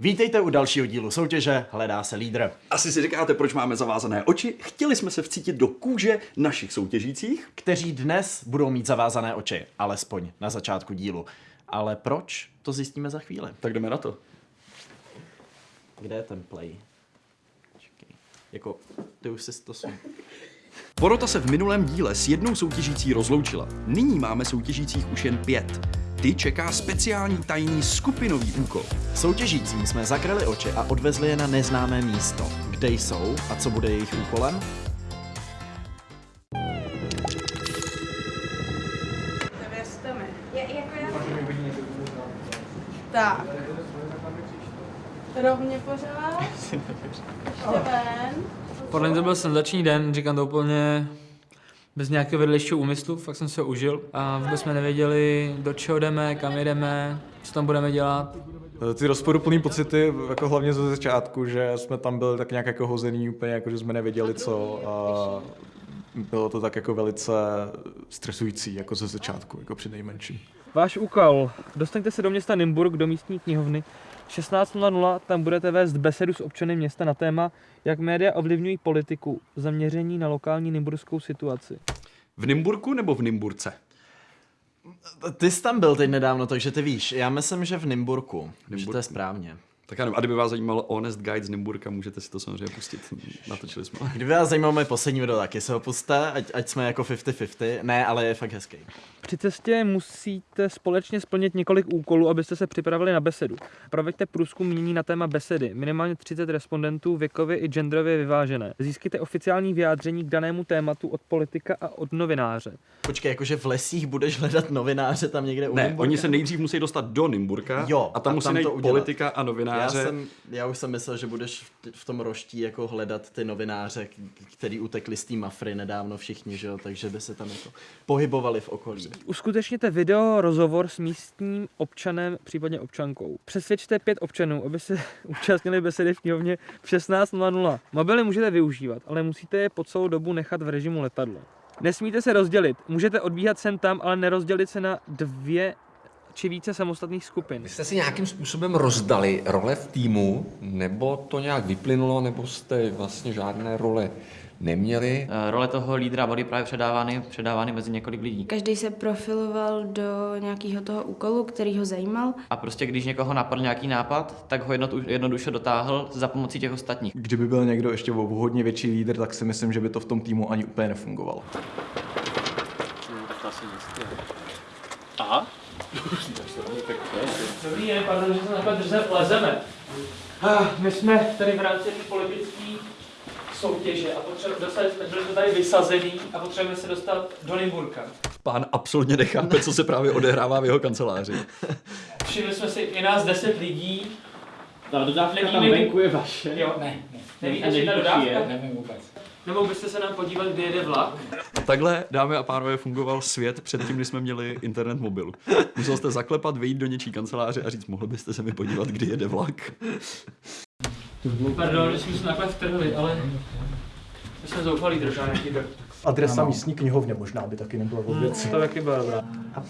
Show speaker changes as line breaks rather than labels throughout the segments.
Vítejte u dalšího dílu soutěže Hledá se lídr.
Asi si říkáte, proč máme zavázané oči? Chtěli jsme se vcítit do kůže našich soutěžících.
Kteří dnes budou mít zavázané oči, alespoň na začátku dílu. Ale proč? To zjistíme za chvíli.
Tak jdeme na to.
Kde je ten play? Čekej. Jako, ty už si to jsou.
Porota se v minulém díle s jednou soutěžící rozloučila. Nyní máme soutěžících už jen pět. Ty čeká speciální tajný skupinový úkol.
Soutěžícím jsme zakryli oči a odvezli je na neznámé místo. Kde jsou a co bude jejich úkolem?
Jako. Tak. Rovně pořád. Ještě ven.
Podle mě to byl senzační den, říkám to úplně bez nějakého vedlejšího úmyslu, fakt jsem se užil a vůbec jsme nevěděli, do čeho jdeme, kam jdeme, co tam budeme dělat.
Ty rozporuplný pocity, jako hlavně ze začátku, že jsme tam byli tak nějak jako hozený úplně, jako že jsme nevěděli co a bylo to tak jako velice stresující, jako ze začátku, jako při nejmenším.
Váš úkol. Dostaňte se do města Nymburk, do místní knihovny. 16.00 tam budete vést besedu s občany města na téma, jak média ovlivňují politiku, zaměření na lokální nymburskou situaci.
V Nymburku nebo v Nymburce?
Ty jsi tam byl teď nedávno, takže ty víš. Já myslím, že v Nymburku. Že to je správně.
Tak ano, a kdyby vás zajímal Honest Guide z Nymburka, můžete si to samozřejmě pustit. Natočili jsme.
Kdyby vás zajímal můj poslední video, taky se ho puste, ať, ať jsme jako 50-50. Ne, ale je fakt hezký.
Při cestě musíte společně splnit několik úkolů, abyste se připravili na besedu. Proveďte průzkum mění na téma besedy. Minimálně 30 respondentů věkově i genderově vyvážené. Získejte oficiální vyjádření k danému tématu od politika a od novináře.
Počkej, jakože v lesích budeš hledat novináře tam někde u
Ne,
Nymburka?
oni se nejdřív musí dostat do Nymburka
Jo,
a tam
a
musí
tam to
najít politika a
Já,
novináře.
jsem, já už jsem myslel, že budeš v, tom roští jako hledat ty novináře, který utekli z té mafry nedávno všichni, že jo, takže by se tam jako pohybovali v okolí.
Uskutečněte video rozhovor s místním občanem, případně občankou. Přesvědčte pět občanů, aby se účastnili besedy v knihovně v 16.00. Mobily můžete využívat, ale musíte je po celou dobu nechat v režimu letadlo. Nesmíte se rozdělit. Můžete odbíhat sem tam, ale nerozdělit se na dvě či více samostatných skupin.
Vy jste si nějakým způsobem rozdali role v týmu, nebo to nějak vyplynulo, nebo jste vlastně žádné role neměli?
Eh, Role toho lídra byly právě předávány, předávány mezi několik lidí.
Každý se profiloval do nějakého toho úkolu, který ho zajímal.
A prostě když někoho napadl nějaký nápad, tak ho jednoduše dotáhl za pomocí těch ostatních.
Kdyby byl někdo ještě o hodně větší lídr, tak si myslím, že by to v tom týmu ani úplně nefungovalo.
Dobrý den, pardon, že se takhle drze lezeme. My jsme tady v rámci té politické soutěže a potřebujeme dostat, jsme byli jsme tady vysazený a potřebujeme se dostat do Nymburka.
Pán absolutně nechápe, co se právě odehrává v jeho kanceláři.
Všimli jsme si, je nás 10 lidí.
Ta dodávka tam venku je vaše.
Jo.
Ne, ne.
Nevíte, že ta dodávka?
je? Nevím vůbec.
Nemohl byste se nám podívat, kdy jede vlak?
Takhle, dámy a pánové, fungoval svět předtím, než jsme měli internet mobil. Musel jste zaklepat, vyjít do něčí kanceláře a říct, mohl byste se mi podívat, kdy jede vlak.
Pardon, že jsme se takhle vtrhli, ale my jsme zoufalí držá nějaký drb.
Adresa místní knihovně možná by taky nebyla vůbec.
To taky byla dobrá.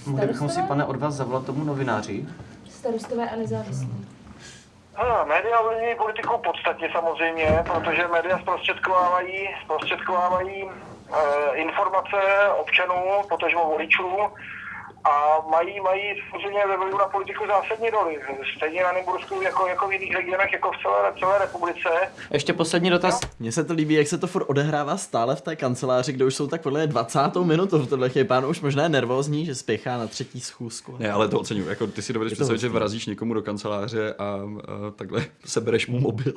Mohli bychom si, pane, od vás zavolat tomu novináři?
Starostové a nezávislí.
Ano, média ovlivňují politiku podstatně samozřejmě, protože média zprostředkovávají, zprostředkovávají e, informace občanů, potažmo voličů a mají, mají samozřejmě ve vlivu na politiku zásadní roli. Stejně na Nymbursku jako, jako v jiných regionech, jako v celé, celé republice.
Ještě poslední dotaz.
Mně se to líbí, jak se to furt odehrává stále v té kanceláři, kde už jsou tak podle mě 20. minutu v tohle chvíli. Pán už možná je nervózní, že spěchá na třetí schůzku.
Ne, ale to oceňuji. Jako, ty si dovedeš
to
představit, že vrazíš někomu do kanceláře a, a takhle sebereš mu mobil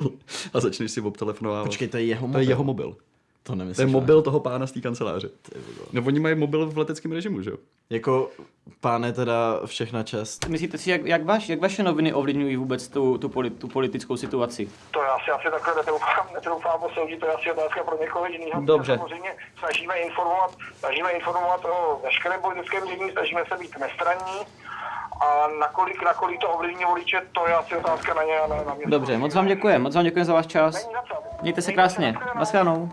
a začneš si obtelefonovávat.
Počkej, to je jeho
to
mobil.
je jeho mobil.
To nemyslíš.
To je
ne?
mobil toho pána z té kanceláře. No oni mají mobil v leteckém režimu, že jo?
Jako, páne teda všechna čest.
Myslíte si, jak, jak, vaš, jak vaše noviny ovlivňují vůbec tu, tu, poli, tu politickou situaci?
To já si asi takhle netroufám, netroufám posoudit, to je asi otázka pro někoho jiného.
Dobře.
Samozřejmě snažíme informovat, snažíme informovat o veškerém politickém dění, snažíme se být nestranní. A nakolik, nakolik to ovlivní voliče, to je asi otázka na ně a na, na mě.
Dobře, moc vám děkuji, moc vám děkuji za váš čas.
Není za co.
Mějte se
Mějte
krásně.
nashledanou.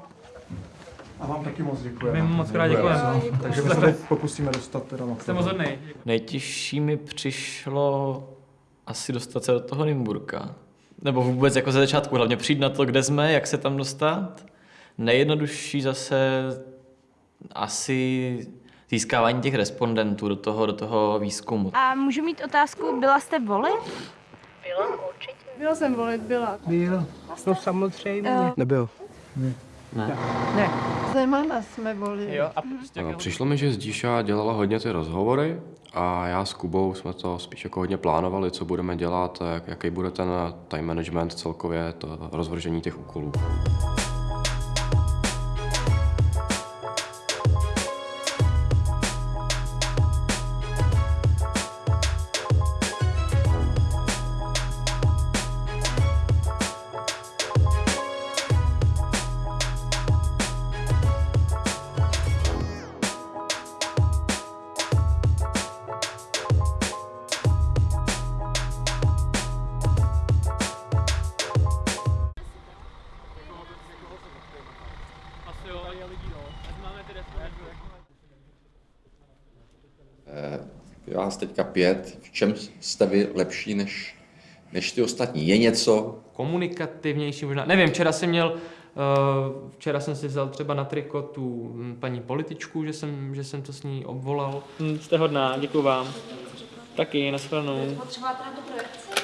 A vám taky moc děkujeme.
My moc krát děkujeme.
Takže my se to pokusíme dostat teda na
Jste moc hodnej.
Nejtěžší mi přišlo asi dostat se do toho Nymburka.
nebo vůbec jako ze začátku hlavně přijít na to, kde jsme, jak se tam dostat. Nejjednodušší zase asi získávání těch respondentů do toho, do toho výzkumu.
A můžu mít otázku, byla jste volit?
Byla určitě.
Byla jsem volit, byla.
Byl. No samozřejmě.
Jo.
Nebyl.
Ne.
Ne.
Zemana jsme volili.
Jo, a prostě
No, přišlo mi, že Zdíša dělala hodně ty rozhovory a já s Kubou jsme to spíš jako hodně plánovali, co budeme dělat, jak, jaký bude ten time management celkově, to rozvržení těch úkolů.
Vás teďka pět. V čem jste vy lepší než, než ty ostatní? Je něco?
Komunikativnější možná. Nevím, včera jsem měl, uh, včera jsem si vzal třeba na triko tu mm, paní političku, že jsem, že jsem to s ní obvolal. Hm, jste hodná, děkuji vám. Taky, nashledanou.
Potřebujete na to projekci?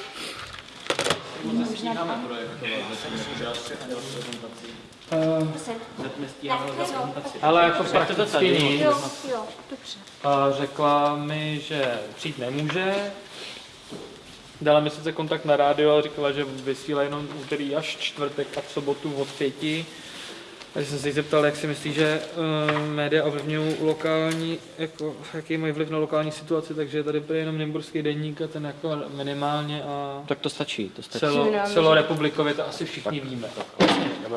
Ale jako prakticky
tady.
nic.
Jo, jo, dobře.
A řekla mi, že přijít nemůže. Dala mi sice kontakt na rádio, ale říkala, že vysílá jenom úterý až čtvrtek a v sobotu od pěti. Takže jsem se jí zeptal, jak si myslí, že uh, média ovlivňují lokální, jako, jaký mají vliv na lokální situaci, takže tady byl jenom Nymburský denník a ten jako minimálně a
Tak to stačí, to stačí.
celo, celorepublikově to asi všichni víme.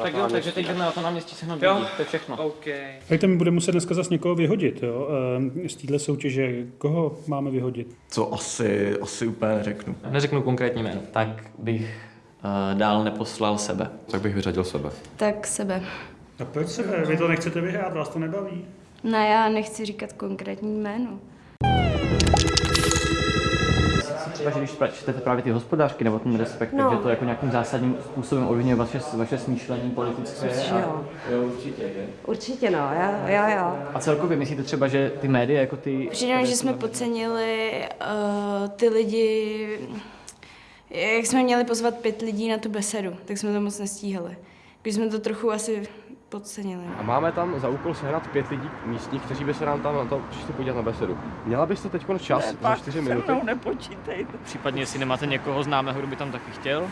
Tak jo, takže teď jdeme na to náměstí se
Jo.
nabídí, to je všechno.
OK.
Hejte, my budeme muset dneska zase někoho vyhodit, jo? Ehm, Z téhle soutěže. Koho máme vyhodit?
Co asi, asi úplně neřeknu.
Neřeknu konkrétní jméno.
Tak bych uh, dál neposlal sebe.
Tak bych vyřadil sebe.
Tak sebe.
A proč se? Vy to nechcete vyhrát, vás to nebaví?
Ne, já nechci říkat konkrétní jméno.
Třeba, že když čtete právě ty hospodářky nebo ten respekt,
No.
takže to jako nějakým zásadním způsobem ovlivňuje vaše, vaše smýšlení politické.
Že
a-
jo.
jo, určitě. že?
Určitě no, jo, jo, jo.
A celkově myslíte třeba, že ty média jako ty...
Přijde že jsme podcenili uh, ty lidi, jak jsme měli pozvat pět lidí na tu besedu, tak jsme to moc nestíhali. Když jsme to trochu asi podcenili.
A máme tam za úkol sehnat pět lidí místních, kteří by se nám tam na to přišli podívat na besedu. Měla byste teď čas za čtyři minuty?
nepočítejte.
Případně, jestli nemáte někoho známého, kdo by tam taky chtěl.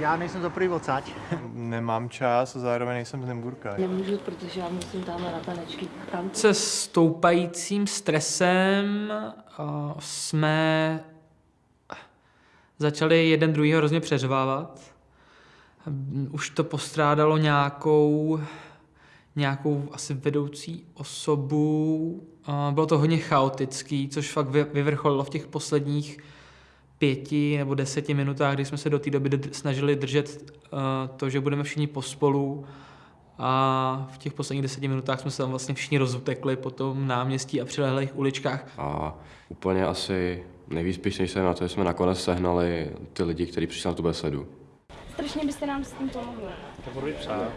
Já nejsem za prvý odsaď.
Nemám čas a zároveň nejsem z Nymburka.
Nemůžu, protože já musím tamhle na tanečky. Tam
Se stoupajícím stresem uh, jsme začali jeden druhýho hrozně přeřvávat. Už to postrádalo nějakou, nějakou asi vedoucí osobu. Bylo to hodně chaotický, což fakt vy- vyvrcholilo v těch posledních pěti nebo deseti minutách, kdy jsme se do té doby snažili držet uh, to, že budeme všichni pospolu a v těch posledních deseti minutách jsme se tam vlastně všichni rozutekli po tom náměstí a přilehlých uličkách.
A úplně asi nejvíc se na to, že jsme nakonec sehnali ty lidi, kteří přišli na tu besedu.
Strašně byste nám s tím pomohli.
To budu přát.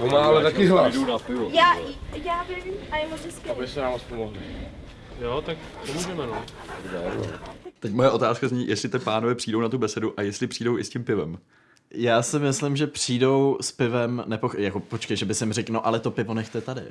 On má ale taky hlas.
Já, já vím a je moc hezký.
Aby se nám moc pomohli. Jo, tak to můžeme, no.
Teď moje otázka zní, jestli ty pánové přijdou na tu besedu a jestli přijdou i s tím pivem.
Já si myslím, že přijdou s pivem, nepoch... jako počkej, že by jsem řekl, no ale to pivo nechte tady.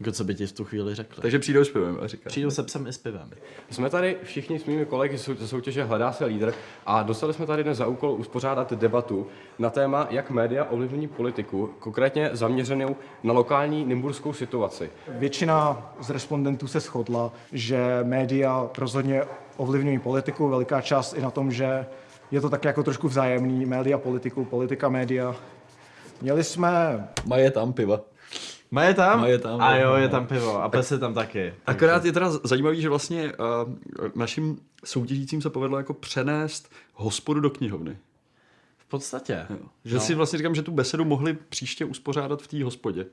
Jako co by ti v tu chvíli řekli.
Takže přijdou s pivem a říká.
Přijdou se psem i s pivem.
Jsme tady všichni s mými kolegy ze soutěže Hledá se lídr a dostali jsme tady dnes za úkol uspořádat debatu na téma, jak média ovlivňují politiku, konkrétně zaměřenou na lokální nymburskou situaci.
Většina z respondentů se shodla, že média rozhodně ovlivňují politiku, veliká část i na tom, že je to tak jako trošku vzájemný, média politiku, politika média. Měli jsme...
Maje tam piva.
Má je tam?
Má je tam.
A jo, je tam pivo. A pes je tam taky.
Akorát je teda zajímavý, že vlastně uh, našim soutěžícím se povedlo jako přenést hospodu do knihovny.
V podstatě.
Jo. Že
No.
si vlastně říkám, že tu besedu mohli příště uspořádat v té hospodě.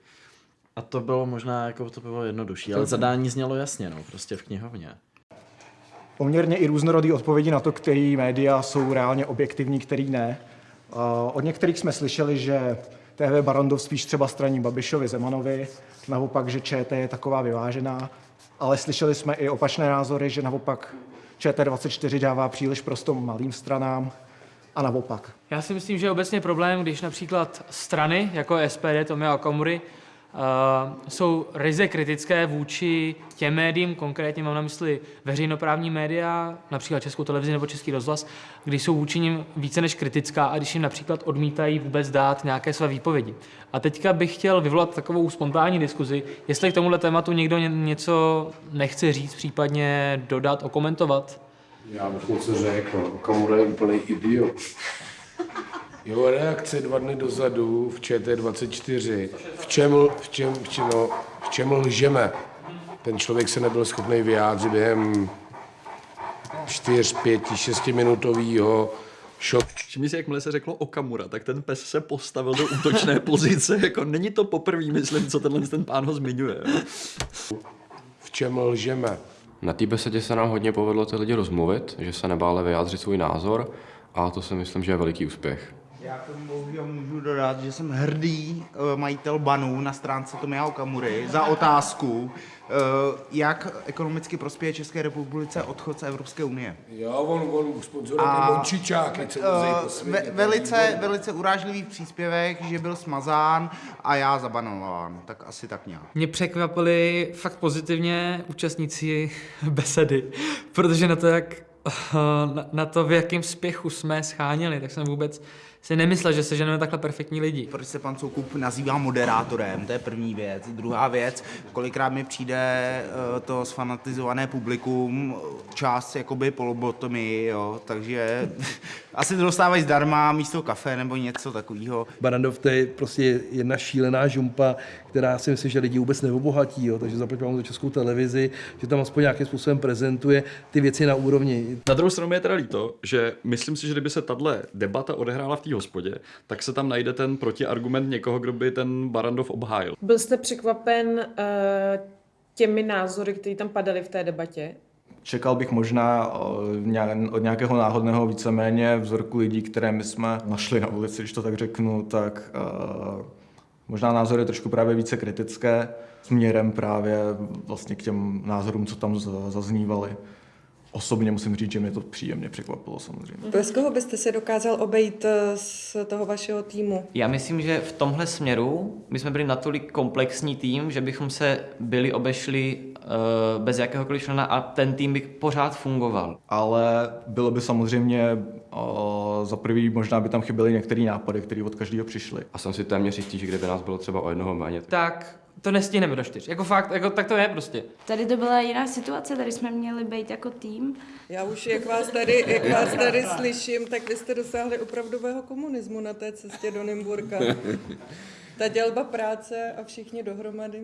A to bylo možná jako to bylo jednodušší, ale zadání znělo jasně, no, prostě v knihovně.
Poměrně i různorodý odpovědi na to, který média jsou reálně objektivní, který ne. Od některých jsme slyšeli, že TV Barandov spíš třeba straní Babišovi Zemanovi, naopak, že ČT je taková vyvážená, ale slyšeli jsme i opačné názory, že naopak ČT24 dává příliš prostor malým stranám a naopak.
Já si myslím, že je obecně problém, když například strany, jako SPD, Tomia Okamury, jsou ryze kritické vůči těm médiím, konkrétně mám na mysli veřejnoprávní média, například Českou televizi nebo Český rozhlas, když jsou vůči nim více než kritická a když jim například odmítají vůbec dát nějaké své výpovědi. A teďka bych chtěl vyvolat takovou spontánní diskuzi, jestli k tomuhle tématu někdo ně- něco nechce říct, případně dodat, okomentovat.
Já bych něco řekl, Okamura je úplný idiot. Jeho reakce dva dny dozadu v ČT24, v čem, v čem, v čem, no, v čem lžeme. Ten člověk se nebyl schopný vyjádřit během 4, 5, 6 minutového šok.
Všimni si, jakmile se řeklo Okamura, tak ten pes se postavil do útočné pozice. Jako není to poprvé, myslím, co tenhle ten pán ho zmiňuje.
V čem lžeme?
Na té besedě se nám hodně povedlo ty lidi rozmluvit, že se nebáli vyjádřit svůj názor a to si myslím, že je veliký úspěch.
Já k tomu bohužel můžu dodat, že jsem hrdý eh, majitel banů na stránce Tomia Okamury za otázku, eh, jak ekonomicky prospěje České republice odchod z Evropské unie.
Jo, on, on sponzoruje ty mončičáky, co
eh, ve, velice, velice urážlivý příspěvek, že byl smazán a já zabanován, tak asi tak nějak.
Mě překvapili fakt pozitivně účastníci besedy, protože na to, jak, na, na to, v jakém spěchu jsme scháněli, tak jsem vůbec si nemyslel, že seženeme takhle perfektní lidi.
Proč se pan Soukup nazývá moderátorem, to je první věc. Druhá věc, kolikrát mi přijde eh, to sfanatizované publikum, část jakoby polobotomy, jo, takže asi to dostávají zdarma místo kafe nebo něco takového.
Barandov to je prostě jedna šílená žumpa, která si myslím, že lidi vůbec neobohatí, jo. takže zaplať vám za českou televizi, že tam aspoň nějakým způsobem prezentuje ty věci na úrovni.
Na druhou stranu mi je teda líto, že myslím si, že kdyby se tahle debata odehrála v té hospodě, tak se tam najde ten protiargument někoho, kdo by ten Barandov obhájil.
Byl jste překvapen uh, těmi názory, které tam padaly v té debatě?
Čekal bych možná ně- od nějakého náhodného víceméně vzorku lidí, které my jsme našli na ulici, když to tak řeknu, tak uh, možná názory trošku právě více kritické směrem právě vlastně k těm názorům, co tam zaznívaly. Osobně musím říct, že mě to příjemně překvapilo samozřejmě.
Bez koho byste se dokázal obejít eh, z toho vašeho týmu?
Já myslím, že v tomhle směru my jsme byli natolik komplexní tým, že bychom se byli obešli uh, bez jakéhokoliv člena a ten tým by pořád fungoval.
Ale bylo by samozřejmě o, za prvý, možná by tam chyběly některé nápady, které od každého přišly.
A jsem si téměř jistý, že kdyby nás bylo třeba o jednoho méně,
Tak to nestihneme do čtyř. Jako fakt, jako, tak to je prostě.
Tady to byla jiná situace, tady jsme měli být jako tým.
Já už, jak vás tady, jak vás tady slyším, tak vy jste dosáhli opravdového komunismu na té cestě do Nymburka. Ta dělba práce a všichni dohromady.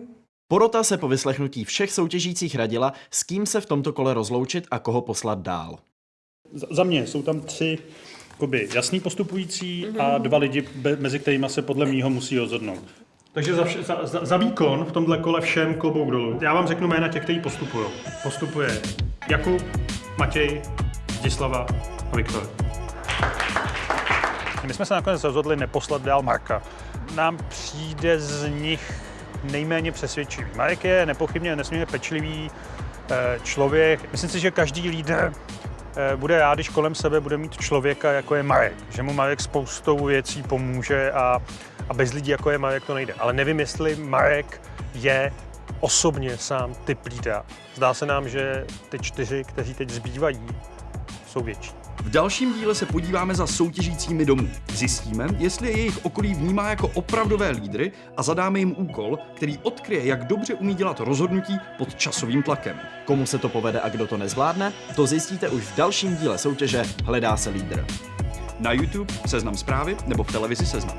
Porota se po vyslechnutí všech soutěžících radila, s kým se v tomto kole rozloučit a koho poslat dál.
Za- Za mě jsou tam tři jakoby, jasný postupující a dva lidi, mezi kterými se podle mého musí rozhodnout. Takže za, vše, za, za, za výkon v tomhle kole všem klobouk dolů. Já vám řeknu jména těch, kteří postupují. Postupuje Jakub, Matěj, Zdislava a Viktor. My jsme se nakonec rozhodli neposlat dál Marka. Nám přijde z nich nejméně přesvědčivý. Marek je nepochybně nesmírně pečlivý eh, člověk. Myslím si, že každý lídr bude rád, když kolem sebe bude mít člověka, jako je Marek. Že mu Marek spoustou věcí pomůže a, a bez lidí, jako je Marek, to nejde. Ale nevím, jestli Marek je osobně sám typ lídra. Zdá se nám, že ty čtyři, kteří teď zbývají, jsou větší.
V dalším díle se podíváme za soutěžícími domů. Zjistíme, jestli je jejich okolí vnímá jako opravdové lídry a zadáme jim úkol, který odkryje, jak dobře umí dělat rozhodnutí pod časovým tlakem.
Komu se to povede a kdo to nezvládne, to zjistíte už v dalším díle soutěže Hledá se lídr.
Na YouTube, Seznam zprávy nebo v televizi Seznam.